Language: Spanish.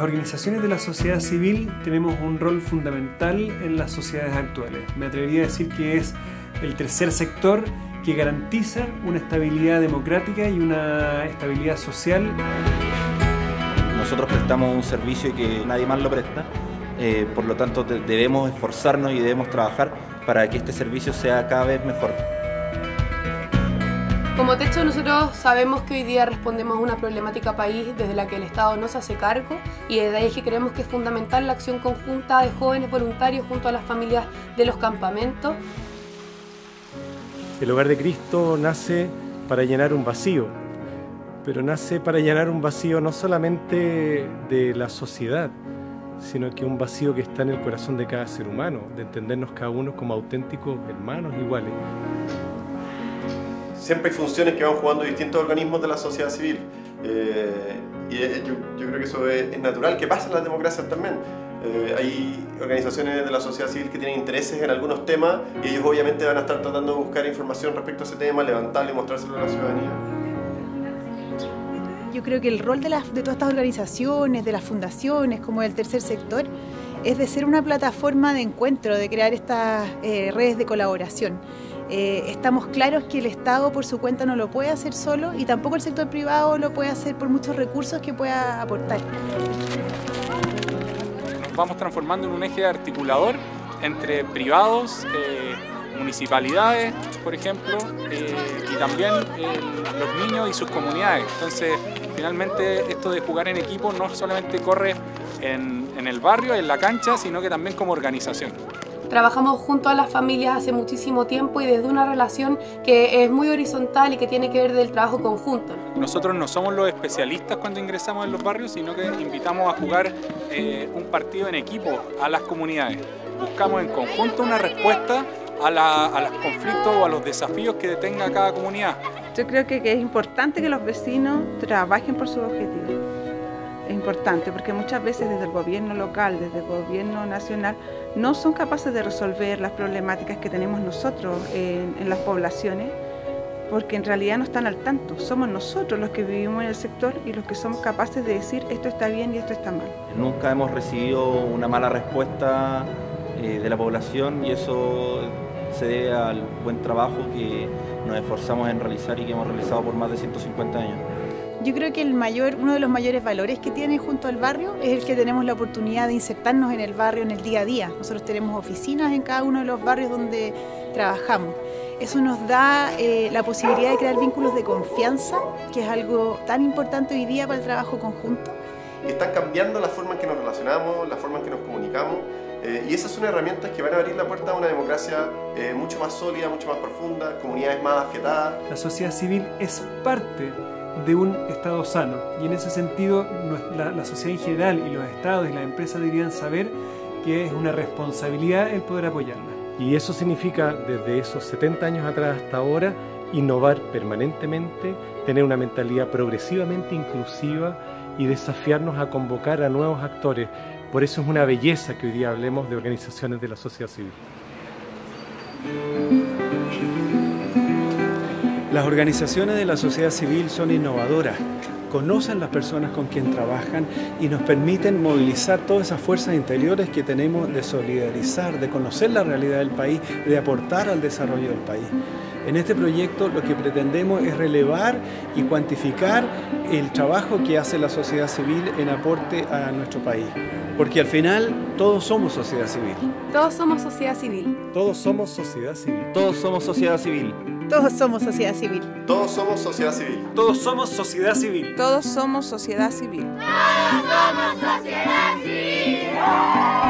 Las organizaciones de la sociedad civil tenemos un rol fundamental en las sociedades actuales. Me atrevería a decir que es el tercer sector que garantiza una estabilidad democrática y una estabilidad social. Nosotros prestamos un servicio que nadie más lo presta, eh, por lo tanto debemos esforzarnos y debemos trabajar para que este servicio sea cada vez mejor. Como Techo nosotros sabemos que hoy día respondemos a una problemática país desde la que el Estado no se hace cargo y desde ahí que creemos que es fundamental la acción conjunta de jóvenes voluntarios junto a las familias de los campamentos. El hogar de Cristo nace para llenar un vacío, pero nace para llenar un vacío no solamente de la sociedad, sino que un vacío que está en el corazón de cada ser humano, de entendernos cada uno como auténticos hermanos iguales siempre hay funciones que van jugando distintos organismos de la sociedad civil. Eh, y yo, creo que eso es, natural, que pasa en las democracias también. Eh, hay organizaciones de la sociedad civil que tienen intereses en algunos temas y ellos obviamente van a estar tratando de buscar información respecto a ese tema, levantarlo y mostrárselo a la ciudadanía. Yo creo que el rol de, las, de todas estas organizaciones, de las fundaciones, como el tercer sector, es de ser una plataforma de encuentro, de crear estas eh, redes de colaboración. Eh, estamos claros que el Estado por su cuenta no lo puede hacer solo y tampoco el sector privado lo puede hacer por muchos recursos que pueda aportar. Nos vamos transformando en un eje articulador entre privados, eh, municipalidades, por ejemplo, eh, y también los niños y sus comunidades. Entonces, finalmente esto de jugar en equipo no solamente corre en el barrio, en la cancha, sino que también como organización. Trabajamos junto a las familias hace muchísimo tiempo y desde una relación que es muy horizontal y que tiene que ver del trabajo conjunto. Nosotros no somos los especialistas cuando ingresamos en los barrios, sino que invitamos a jugar eh, un partido en equipo a las comunidades. Buscamos en conjunto una respuesta a, a los conflictos o a los desafíos que tenga cada comunidad. Yo creo que, que es importante que los vecinos trabajen por sus objetivos importante porque muchas veces desde el gobierno local, desde el gobierno nacional, no son capaces de resolver las problemáticas que tenemos nosotros en, las poblaciones porque en realidad no están al tanto. Somos nosotros los que vivimos en el sector y los que somos capaces de decir esto está bien y esto está mal. Nunca hemos recibido una mala respuesta eh, de la población y eso se debe al buen trabajo que nos esforzamos en realizar y que hemos realizado por más de 150 años. Yo creo que el mayor, uno de los mayores valores que tiene junto al barrio es el que tenemos la oportunidad de insertarnos en el barrio en el día a día. Nosotros tenemos oficinas en cada uno de los barrios donde trabajamos. Eso nos da eh, la posibilidad de crear vínculos de confianza, que es algo tan importante hoy día para el trabajo conjunto. Están cambiando la forma en que nos relacionamos, la forma en que nos comunicamos, eh, y esas son herramientas que van a abrir la puerta a una democracia eh, mucho más sólida, mucho más profunda, comunidades más afiatadas. La sociedad civil es parte de un Estado sano. Y en ese sentido, la, sociedad en general y los Estados y las empresas deberían saber que es una responsabilidad el poder apoyarla. Y eso significa, desde esos 70 años atrás hasta ahora, innovar permanentemente, tener una mentalidad progresivamente inclusiva y desafiarnos a convocar a nuevos actores. Por eso es una belleza que hoy día hablemos de organizaciones de la sociedad civil. Las organizaciones de la sociedad civil son innovadoras, conocen las personas con quien trabajan y nos permiten movilizar todas esas fuerzas interiores que tenemos de solidarizar, de conocer la realidad del país, de aportar al desarrollo del país. En este proyecto lo que pretendemos es relevar y cuantificar el trabajo que hace la sociedad civil en aporte a nuestro país. Porque al final todos somos sociedad civil. Todos somos sociedad civil. Todos somos sociedad civil. Todos somos sociedad civil. Todos somos sociedad civil. Todos somos sociedad civil. Todos somos sociedad civil. Todos somos sociedad civil. Todos somos sociedad civil.